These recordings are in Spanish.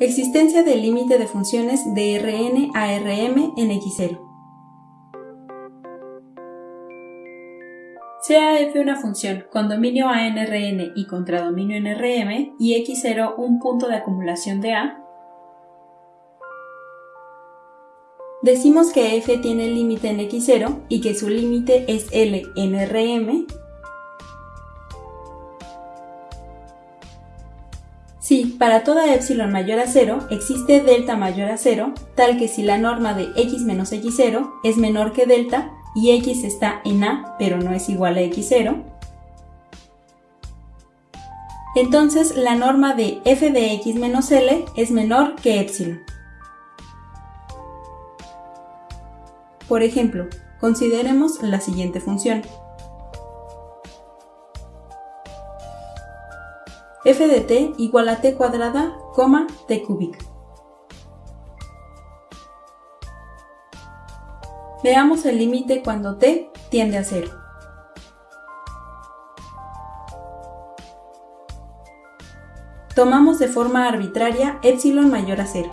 Existencia del límite de funciones de Rn a Rm en X0. Sea f una función con dominio A en Rn y contradominio en Rm y x0 un punto de acumulación de A, decimos que f tiene límite en x0 y que su límite es L en Rm si para toda epsilon mayor a 0 existe delta mayor a 0, tal que si la norma de x menos x0 es menor que delta y x está en A pero no es igual a x0, entonces la norma de f de x menos L es menor que epsilon. Por ejemplo, consideremos la siguiente función. F de t igual a t cuadrada, coma, t cúbica. Veamos el límite cuando t tiende a 0. Tomamos de forma arbitraria epsilon mayor a 0.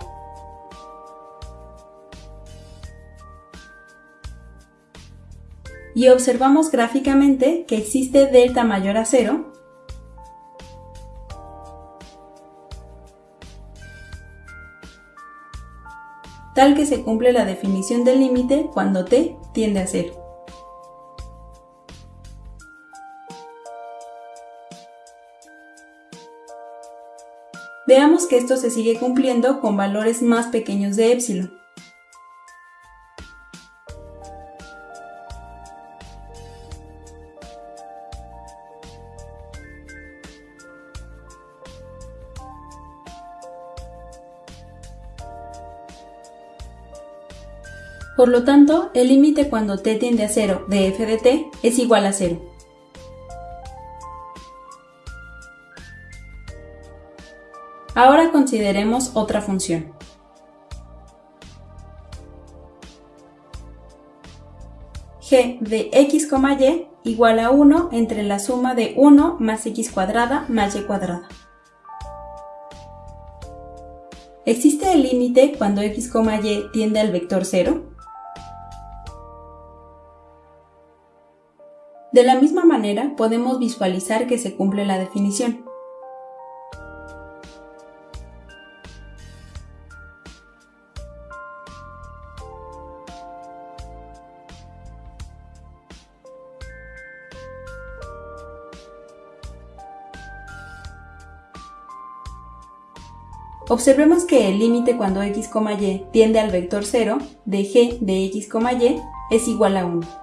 Y observamos gráficamente que existe delta mayor a 0 tal que se cumple la definición del límite cuando t tiende a 0. Veamos que esto se sigue cumpliendo con valores más pequeños de epsilon. Por lo tanto, el límite cuando t tiende a 0 de f de t es igual a 0. Ahora consideremos otra función. g de x, y igual a 1 entre la suma de 1 más x cuadrada más y cuadrada. ¿Existe el límite cuando x, y tiende al vector 0? De la misma manera, podemos visualizar que se cumple la definición. Observemos que el límite cuando x, y tiende al vector 0 de g de x, y es igual a 1.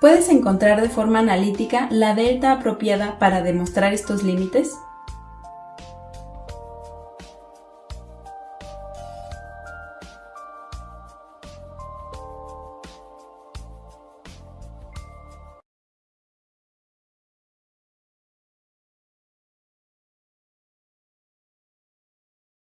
¿Puedes encontrar de forma analítica la delta apropiada para demostrar estos límites?